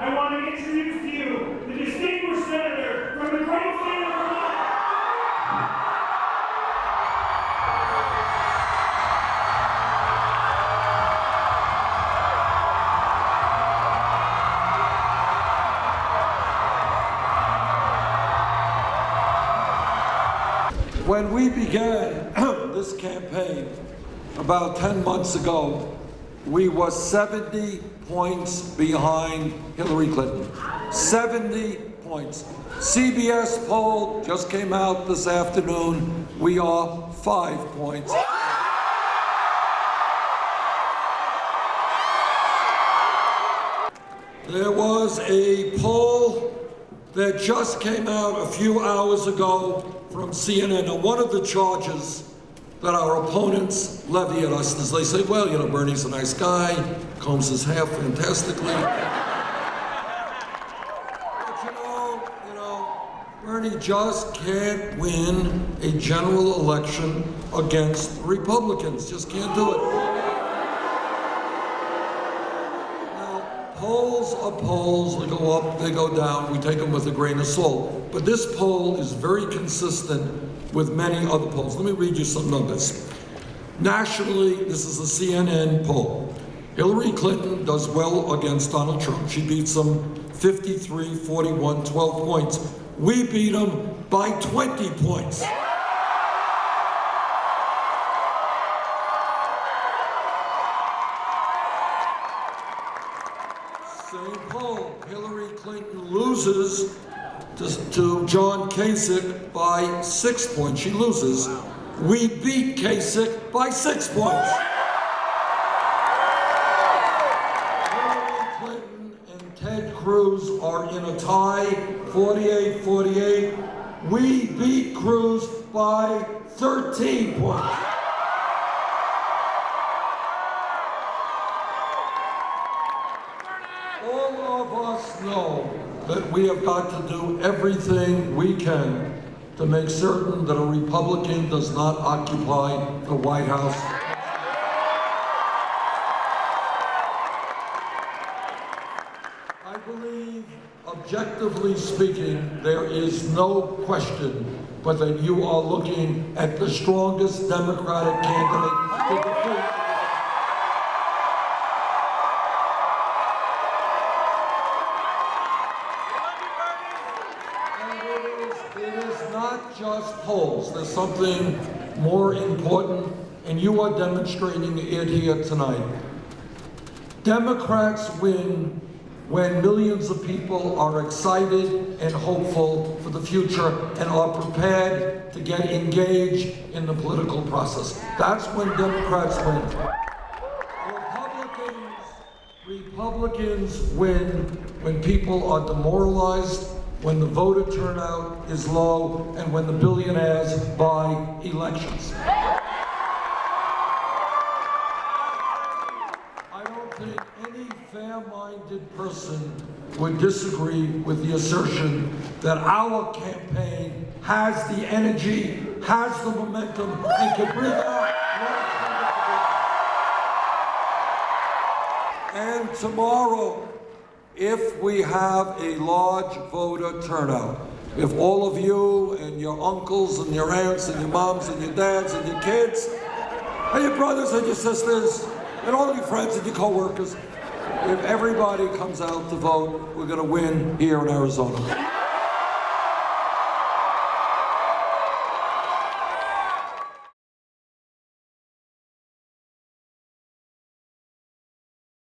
I want to introduce to you the distinguished senator from the great state of Vermont. When we began this campaign about 10 months ago, we were 70 points behind Hillary Clinton. 70 points. CBS poll just came out this afternoon. We are five points. There was a poll that just came out a few hours ago from CNN. and one of the charges that our opponents levy at us is they say, well, you know, Bernie's a nice guy, combs his hair fantastically. but you know, you know, Bernie just can't win a general election against Republicans. Just can't do it. Polls are polls. They go up, they go down. We take them with a grain of salt. But this poll is very consistent with many other polls. Let me read you some numbers. Nationally, this is a CNN poll. Hillary Clinton does well against Donald Trump. She beats him 53, 41, 12 points. We beat him by 20 points. Same poll. Hillary Clinton loses to, to John Kasich by six points. She loses. We beat Kasich by six points. Hillary Clinton and Ted Cruz are in a tie, 48-48. We beat Cruz by 13 points. All of us know that we have got to do everything we can to make certain that a Republican does not occupy the White House. I believe, objectively speaking, there is no question but that you are looking at the strongest Democratic candidate to defeat. And it is, it is not just polls. There's something more important, and you are demonstrating it here tonight. Democrats win when millions of people are excited and hopeful for the future and are prepared to get engaged in the political process. That's when Democrats win. Republicans, Republicans win when people are demoralized, when the voter turnout is low, and when the billionaires buy elections. I don't think any fair-minded person would disagree with the assertion that our campaign has the energy, has the momentum, and can bring out And tomorrow, if we have a large voter turnout, if all of you and your uncles and your aunts and your moms and your dads and your kids and your brothers and your sisters and all your friends and your co-workers, if everybody comes out to vote, we're going to win here in Arizona.